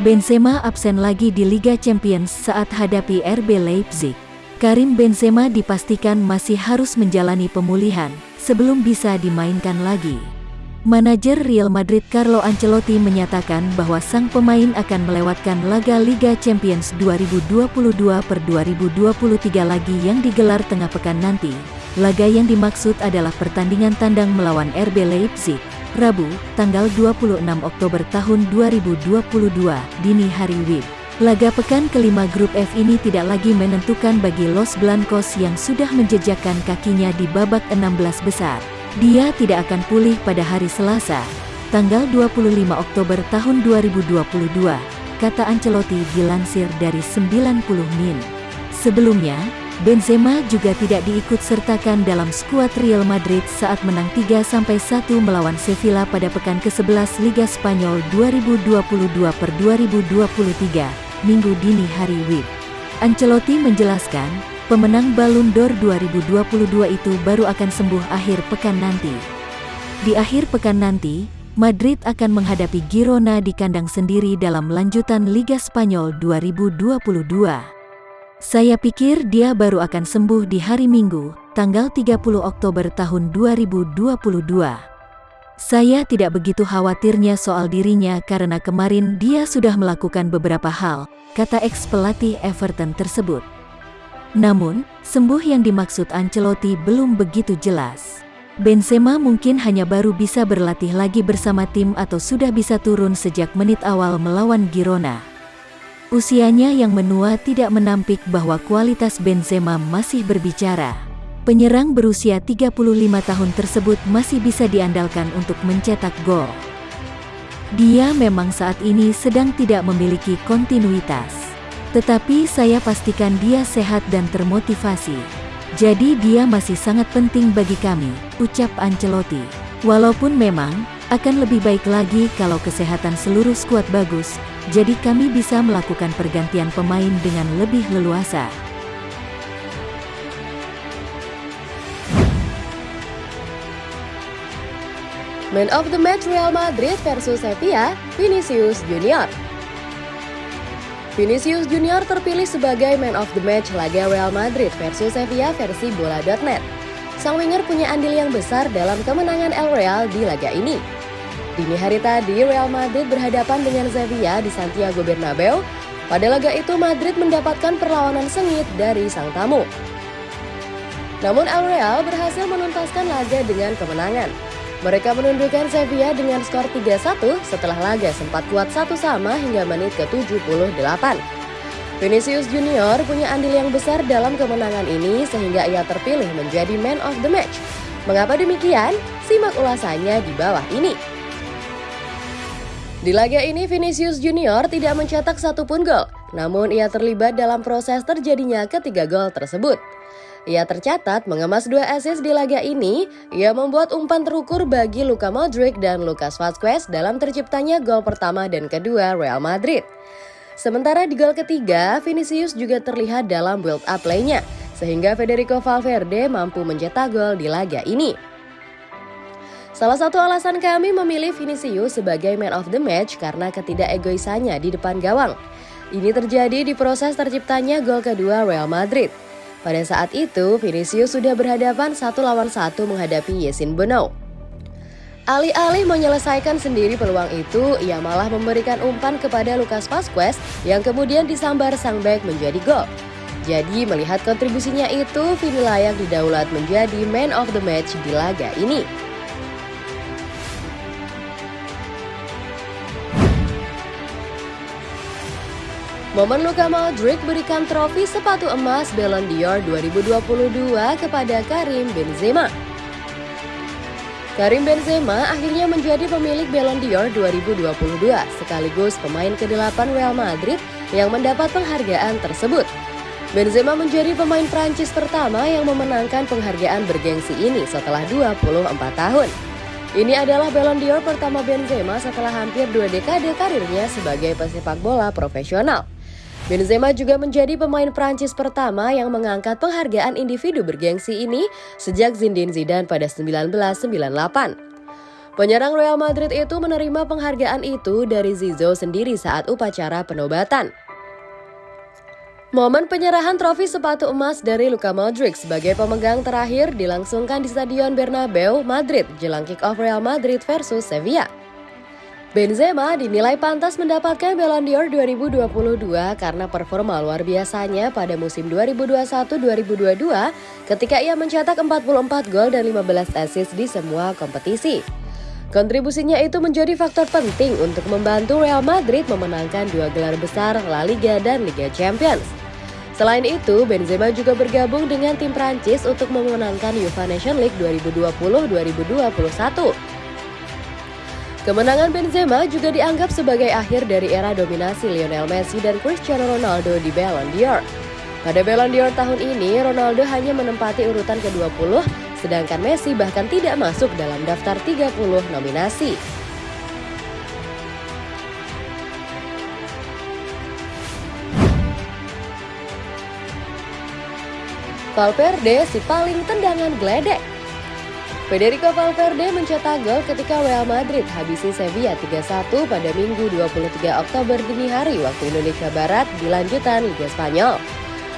Benzema absen lagi di Liga Champions saat hadapi RB Leipzig. Karim Benzema dipastikan masih harus menjalani pemulihan sebelum bisa dimainkan lagi. Manajer Real Madrid Carlo Ancelotti menyatakan bahwa sang pemain akan melewatkan laga Liga Champions 2022 per 2023 lagi yang digelar tengah pekan nanti. Laga yang dimaksud adalah pertandingan tandang melawan RB Leipzig Rabu, tanggal 26 Oktober tahun 2022, dini hari WIB. Laga pekan kelima grup F ini tidak lagi menentukan bagi Los Blancos yang sudah menjejakkan kakinya di babak 16 besar. Dia tidak akan pulih pada hari Selasa, tanggal 25 Oktober tahun 2022, kata Ancelotti dilansir dari 90 Min. Sebelumnya, Benzema juga tidak diikut sertakan dalam skuad Real Madrid saat menang 3-1 melawan Sevilla pada pekan ke-11 Liga Spanyol 2022 per 2023, Minggu dini hari WIB. Ancelotti menjelaskan, pemenang Ballon d'Or 2022 itu baru akan sembuh akhir pekan nanti. Di akhir pekan nanti, Madrid akan menghadapi Girona di kandang sendiri dalam lanjutan Liga Spanyol 2022. Saya pikir dia baru akan sembuh di hari Minggu, tanggal 30 Oktober tahun 2022. Saya tidak begitu khawatirnya soal dirinya karena kemarin dia sudah melakukan beberapa hal, kata ex pelatih Everton tersebut. Namun, sembuh yang dimaksud Ancelotti belum begitu jelas. Benzema mungkin hanya baru bisa berlatih lagi bersama tim atau sudah bisa turun sejak menit awal melawan Girona. Usianya yang menua tidak menampik bahwa kualitas Benzema masih berbicara. Penyerang berusia 35 tahun tersebut masih bisa diandalkan untuk mencetak gol. Dia memang saat ini sedang tidak memiliki kontinuitas. Tetapi saya pastikan dia sehat dan termotivasi. Jadi dia masih sangat penting bagi kami, ucap Ancelotti. Walaupun memang, akan lebih baik lagi kalau kesehatan seluruh skuad bagus, jadi kami bisa melakukan pergantian pemain dengan lebih leluasa. Man of the Match Real Madrid versus Sevilla, Vinicius Junior. Vinicius Junior terpilih sebagai Man of the Match laga Real Madrid versus Sevilla versi bola.net. Sang winger punya andil yang besar dalam kemenangan El Real di laga ini. Dini hari tadi, Real Madrid berhadapan dengan Sevilla di Santiago Bernabeu. Pada laga itu, Madrid mendapatkan perlawanan sengit dari sang tamu. Namun El Real berhasil menuntaskan laga dengan kemenangan. Mereka menundukkan Sevilla dengan skor 3-1 setelah laga sempat kuat satu sama hingga menit ke-78. Vinicius Junior punya andil yang besar dalam kemenangan ini sehingga ia terpilih menjadi man of the match. Mengapa demikian? Simak ulasannya di bawah ini. Di laga ini Vinicius Junior tidak mencetak satupun gol, namun ia terlibat dalam proses terjadinya ketiga gol tersebut. Ia tercatat mengemas dua assist di laga ini, ia membuat umpan terukur bagi Luka Modric dan Lucas Vazquez dalam terciptanya gol pertama dan kedua Real Madrid. Sementara di gol ketiga, Vinicius juga terlihat dalam build-up playnya, sehingga Federico Valverde mampu mencetak gol di laga ini. Salah satu alasan kami memilih Vinicius sebagai man of the match karena ketidakegoisannya di depan gawang. Ini terjadi di proses terciptanya gol kedua Real Madrid. Pada saat itu, Vinicius sudah berhadapan satu lawan satu menghadapi Yesin Bono. Alih-alih menyelesaikan sendiri peluang itu, ia malah memberikan umpan kepada Lucas Vazquez yang kemudian disambar sang back menjadi gol. Jadi melihat kontribusinya itu, Vini layak didaulat menjadi man of the match di laga ini. Momen Luka Modric berikan trofi sepatu emas Ballon d'Or 2022 kepada Karim Benzema. Karim Benzema akhirnya menjadi pemilik Ballon d'Or 2022 sekaligus pemain ke-8 Real Madrid yang mendapat penghargaan tersebut. Benzema menjadi pemain Prancis pertama yang memenangkan penghargaan bergengsi ini setelah 24 tahun. Ini adalah Ballon d'Or pertama Benzema setelah hampir dua dekade karirnya sebagai pesepak bola profesional. Benzema juga menjadi pemain Prancis pertama yang mengangkat penghargaan individu bergengsi ini sejak Zinedine Zidane pada 1998. Penyerang Real Madrid itu menerima penghargaan itu dari Zizo sendiri saat upacara penobatan. Momen penyerahan trofi sepatu emas dari Luka Modric sebagai pemegang terakhir dilangsungkan di Stadion Bernabeu, Madrid, jelang kick-off Real Madrid versus Sevilla. Benzema dinilai pantas mendapatkan Ballon d'Or 2022 karena performa luar biasanya pada musim 2021-2022 ketika ia mencetak 44 gol dan 15 assist di semua kompetisi. Kontribusinya itu menjadi faktor penting untuk membantu Real Madrid memenangkan dua gelar besar La Liga dan Liga Champions. Selain itu, Benzema juga bergabung dengan tim Prancis untuk memenangkan UEFA Nation League 2020-2021. Kemenangan Benzema juga dianggap sebagai akhir dari era dominasi Lionel Messi dan Cristiano Ronaldo di Ballon d'Or. Pada Ballon d'Or tahun ini, Ronaldo hanya menempati urutan ke-20, sedangkan Messi bahkan tidak masuk dalam daftar 30 nominasi. Valverde si paling tendangan geledek. Federico Valverde mencetak gol ketika Real Madrid habisi Sevilla 3-1 pada Minggu 23 Oktober dini hari waktu Indonesia Barat di lanjutan Liga Spanyol.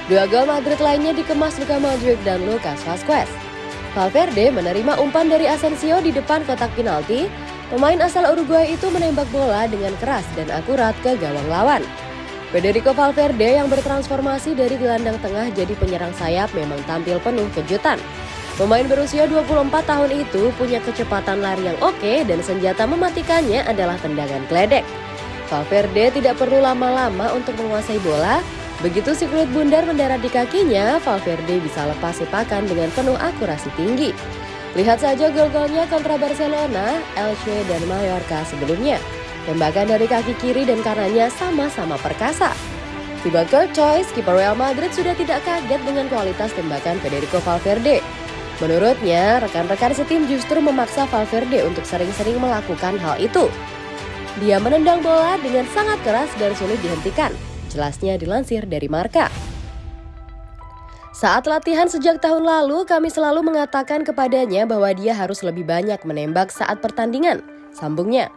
Dua gol Madrid lainnya dikemas Luka Modric dan Lucas Vazquez. Valverde menerima umpan dari Asensio di depan kotak penalti. Pemain asal Uruguay itu menembak bola dengan keras dan akurat ke gawang lawan. Federico Valverde yang bertransformasi dari gelandang tengah jadi penyerang sayap memang tampil penuh kejutan. Pemain berusia 24 tahun itu punya kecepatan lari yang oke dan senjata mematikannya adalah tendangan kledek. Valverde tidak perlu lama-lama untuk menguasai bola. Begitu si kulit bundar mendarat di kakinya, Valverde bisa lepas sepakan dengan penuh akurasi tinggi. Lihat saja gol-golnya kontra Barcelona, Elche, dan Mallorca sebelumnya. Tembakan dari kaki kiri dan kanannya sama-sama perkasa. Tiba Choice, kiper Real Madrid sudah tidak kaget dengan kualitas tembakan Federico Valverde. Menurutnya, rekan-rekan setim justru memaksa Valverde untuk sering-sering melakukan hal itu. Dia menendang bola dengan sangat keras dan sulit dihentikan. Jelasnya dilansir dari Marka. Saat latihan sejak tahun lalu, kami selalu mengatakan kepadanya bahwa dia harus lebih banyak menembak saat pertandingan. Sambungnya,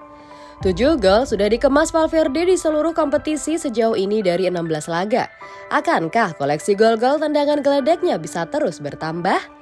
Tujuh gol sudah dikemas Valverde di seluruh kompetisi sejauh ini dari 16 laga. Akankah koleksi gol-gol tendangan geledeknya bisa terus bertambah?